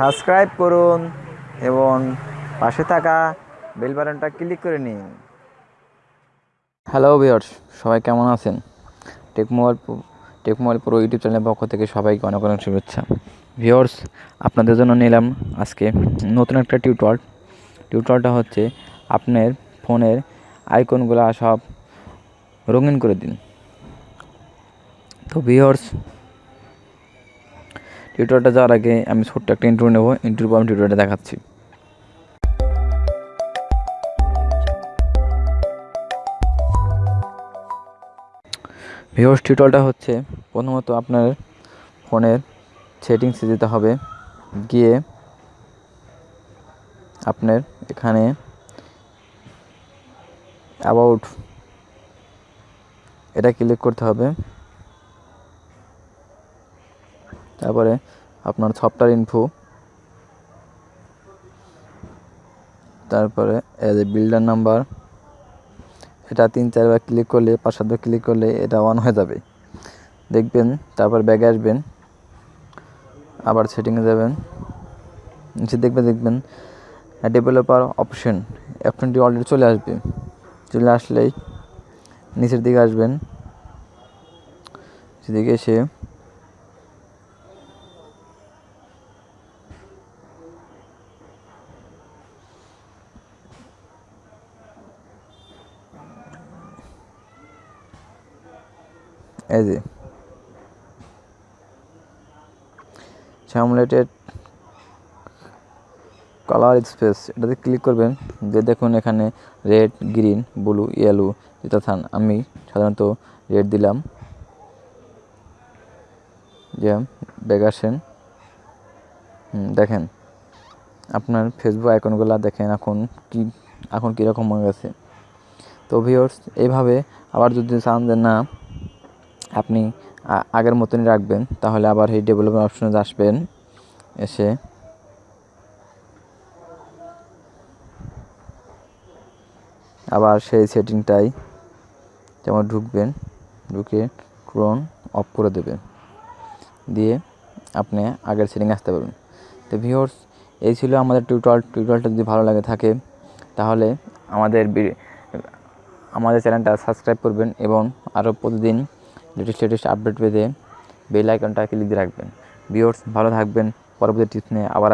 Subscribe করুন এবং পাশে থাকা বেল বাটনটা ক্লিক করে নিন। হ্যালো ভিওর্স সবাই কেমন আছেন? Tech mobile tech mobile pro YouTube চ্যানেলের পক্ষ থেকে সবাইকে অনেক অনেক শুভেচ্ছা। ভিওর্স আপনাদের জন্য নিলাম আজকে নতুন একটা টিউটর টিউটরটা হচ্ছে আপনার ফোনের আইকনগুলো সব রঙিন করে দিন। তো ভিওর্স টিউটোরিয়ালটা যাওয়ার আগে আমি ছোট্ট একটা ইন্টারভিউ নেব। ইন্টারভিউ আমি টিউটোরিয়ালটা দেখাচ্ছি। ভিওর্স টিউটোরিয়ালটা হচ্ছে প্রথমত আপনার ফোনের সেটিংসে যেতে হবে। গিয়ে আপনার এখানে অ্যাবাউট এটা ক্লিক করতে হবে। তারপরে আপনার সফটওয়্যার ইনফো তারপরে এজ এ বিল্ডার নাম্বার এটা তিন চারবার ক্লিক করলে, পাঁচ সাতবার ক্লিক করলে এটা অন হয়ে যাবে। দেখবেন, তারপর ব্যাগে আসবেন, আবার সেটিংয়ে যাবেন, নিচে দেখবে দেখবেন ডেভেলপার অপশন অপশনটি অলরেডি চলে আসবে। চলে আসলেই নিচের দিকে আসবেন সেদিকে এসে এই যে। স্যামুলেটেড কালার স্পেস এটাতে ক্লিক করবেন, যে দেখুন এখানে রেড গ্রিন ব্লু ইয়েলো যেটা থান আমি সাধারণত রেড দিলাম। যে ব্যাগ দেখেন, আপনার ফেসবুক আইকনগুলো দেখেন এখন কি, এখন কীরকম হয়ে গেছে। তো ভিওর্স এইভাবে আবার যদি চান যে না আপনি আগের মতনই রাখবেন, তাহলে আবার এই ডেভেলপমেন্ট অপশনে আসবেন, এসে আবার সেই সেটিংটাই যেমন ঢুকবেন, ঢুকে ক্রোন অফ করে দেবেন। দিয়ে আপনি আগের সেটিং আসতে পারবেন। তো ভিওর্স এই ছিল আমাদের টিউটর টিউটোরিয়ালটা যদি ভালো লাগে থাকে, তাহলে আমাদের আমাদের চ্যানেলটা সাবস্ক্রাইব করবেন এবং আরও প্রতিদিন লেটেস্ট লেটেস্ট আপডেট পেতে বেল আইকনটা ক্লিক দিয়ে রাখবেন। ভিউয়ার্স ভালো থাকবেন। পরবর্তী টিপস নিয়ে আবার